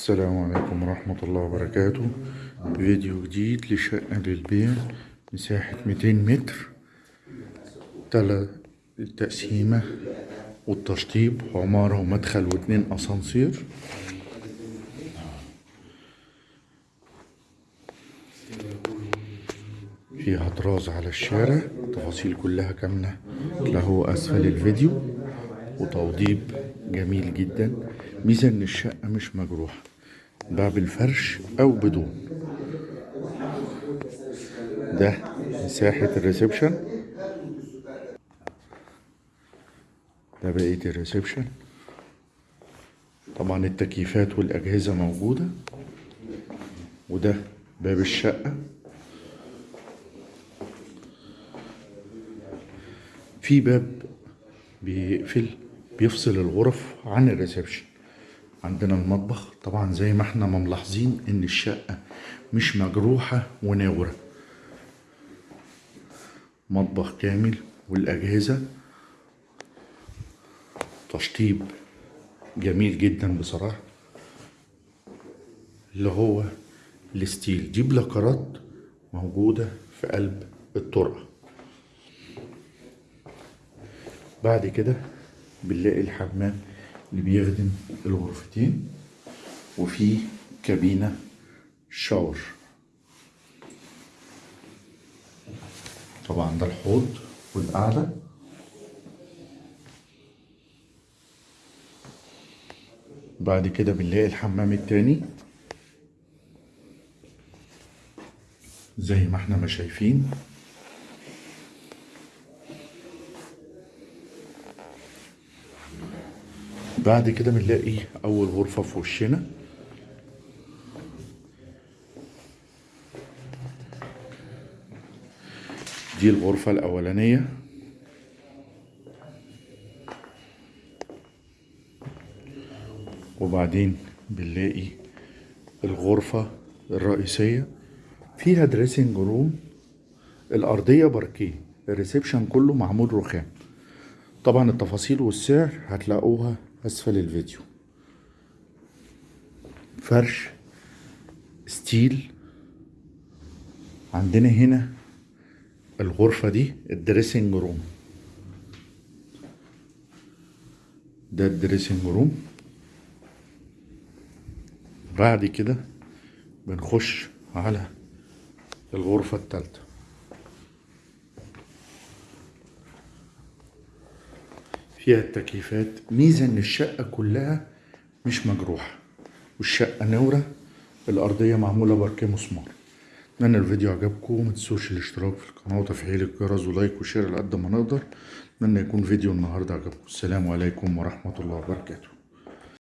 السلام عليكم ورحمة الله وبركاته. فيديو جديد لشقة للبيع مساحة 200 متر. تلات التقسيمة والتشطيب عمارة ومدخل واتنين أسانسير. فيها طراز على الشارع تفاصيل كلها كاملة له أسفل الفيديو. وتوضيب جميل جدا. ميزة إن الشقة مش مجروحة. بالفرش أو بدون. ده مساحة ال reception. ده بقية ال reception. طبعا التكييفات والأجهزة موجودة. وده باب الشقة. في باب بيقفل بيفصل الغرف عن ال reception. عندنا المطبخ. طبعا زي ما إحنا ملاحظين إن الشقة مش مجروحة ومنورة. مطبخ كامل والأجهزة. تشطيب جميل جدا بصراحة. اللي هو ال style. دي بلاكارات موجودة في قلب الطرقة. بعد كده بنلاقي الحمام. اللي بيخدم الغرفتين وفي كابينة شاور. طبعا ده الحوض والقعدة. بعد كده بنلاقي الحمام التاني. زي ما إحنا ما شايفين. بعد كده بنلاقي أول غرفة في وشنا. دي الغرفة الأولانية. وبعدين بنلاقي الغرفة الرئيسية. فيها dressing room الأرضية باركيه ال reception كله معمول رخام. طبعا التفاصيل والسعر هتلاقوها أسفل الفيديو. فرش style. عندنا هنا الغرفة دي ال dressing room. ده ال dressing room. بعد كده بنخش على الغرفة التالتة. فيها التكييفات. ميزة إن الشقة كلها مش مجروحة والشقة منورة الأرضية معمولة باركيه مسمار. أتمنى الفيديو عجبكم متنسوش الاشتراك في القناة وتفعيل الجرس و like و share على قد ما نقدر. أتمنى يكون فيديو النهاردة عجبكم. السلام عليكم ورحمة الله وبركاته.